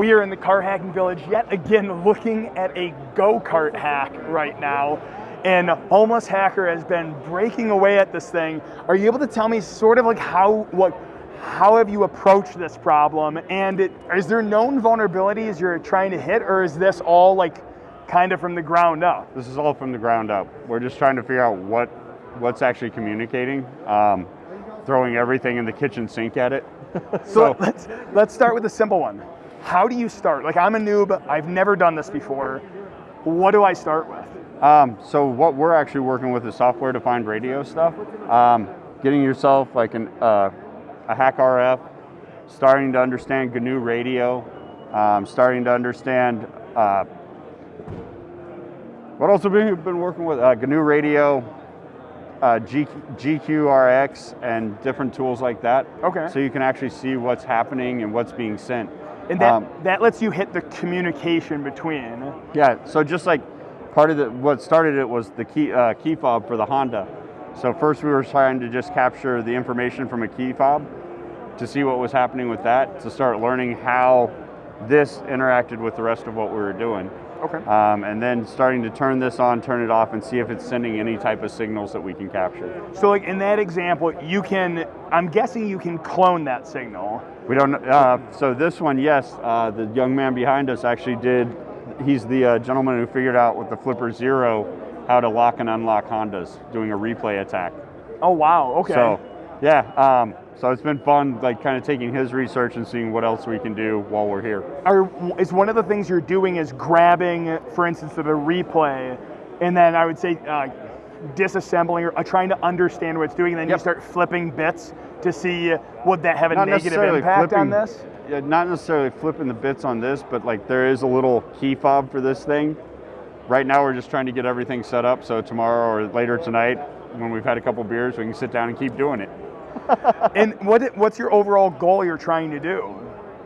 We are in the car hacking village yet again looking at a go-kart hack right now. And Homeless Hacker has been breaking away at this thing. Are you able to tell me sort of like how what how have you approached this problem? And it, is there known vulnerabilities you're trying to hit, or is this all like kind of from the ground up? This is all from the ground up. We're just trying to figure out what what's actually communicating. Um, throwing everything in the kitchen sink at it. so, so let's let's start with a simple one. How do you start? Like I'm a noob. I've never done this before. What do I start with? Um, so what we're actually working with is software-defined radio stuff. Um, getting yourself like an, uh, a HackRF, starting to understand GNU radio, um, starting to understand uh, what else have we been working with? Uh, GNU radio, uh, G, GQRX, and different tools like that. Okay. So you can actually see what's happening and what's being sent. And that, um, that lets you hit the communication between. Yeah, so just like part of the, what started it was the key, uh, key fob for the Honda. So first we were trying to just capture the information from a key fob to see what was happening with that, to start learning how this interacted with the rest of what we were doing. Okay. Um, and then starting to turn this on, turn it off, and see if it's sending any type of signals that we can capture. So like in that example, you can, I'm guessing you can clone that signal. We don't, uh, so this one, yes, uh, the young man behind us actually did he's the uh, gentleman who figured out with the Flipper Zero how to lock and unlock Hondas, doing a replay attack. Oh wow! Okay. So, yeah. Um, so it's been fun, like kind of taking his research and seeing what else we can do while we're here. Are, is one of the things you're doing is grabbing, for instance, the replay, and then I would say uh, disassembling or uh, trying to understand what it's doing, and then yep. you start flipping bits to see would that have a Not negative impact flipping, on this? not necessarily flipping the bits on this, but like there is a little key fob for this thing. Right now we're just trying to get everything set up so tomorrow or later tonight, when we've had a couple beers, we can sit down and keep doing it. and what what's your overall goal you're trying to do?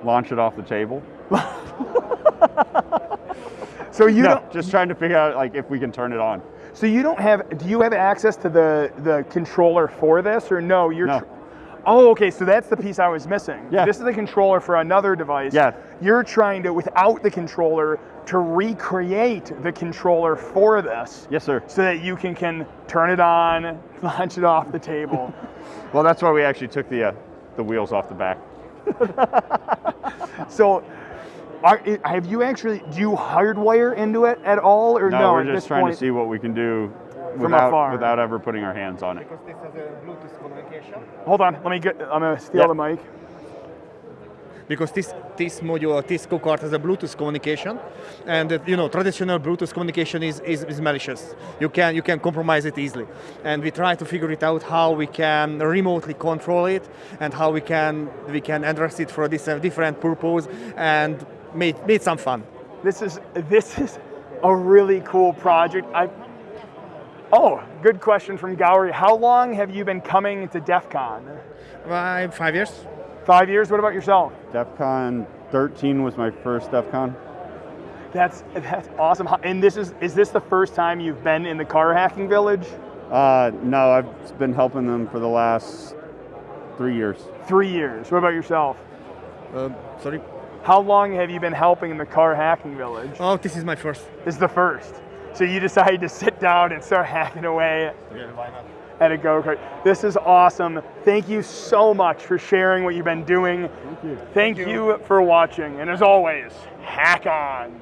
Launch it off the table. so you no, just trying to figure out like if we can turn it on. So you don't have do you have access to the the controller for this or no? You're no. Oh, okay, so that's the piece I was missing. Yeah. This is the controller for another device. Yeah. You're trying to, without the controller, to recreate the controller for this. Yes, sir. So that you can, can turn it on, launch it off the table. well, that's why we actually took the, uh, the wheels off the back. so, are, have you actually, do you hardwire into it at all or no? No, we're just trying point? to see what we can do without, afar. without ever putting our hands on it. Because this has a Bluetooth communication. Hold on, let me get, I'm gonna steal the mic. Because this this module, this go-kart has a Bluetooth communication, and uh, you know traditional Bluetooth communication is, is, is malicious. You can you can compromise it easily, and we try to figure it out how we can remotely control it and how we can we can address it for this uh, different purpose and made made some fun. This is this is a really cool project. I Oh, good question from Gowrie. How long have you been coming to DEF CON? Uh, five years. Five years? What about yourself? DEF CON 13 was my first DEF CON. That's, that's awesome. And this is, is this the first time you've been in the car hacking village? Uh, no, I've been helping them for the last three years. Three years. What about yourself? Uh, sorry? How long have you been helping in the car hacking village? Oh, this is my first. This is the first. So you decided to sit down and start hacking away yeah, at a go-kart. This is awesome. Thank you so much for sharing what you've been doing. Thank you. Thank, Thank you. you for watching. And as always, hack on.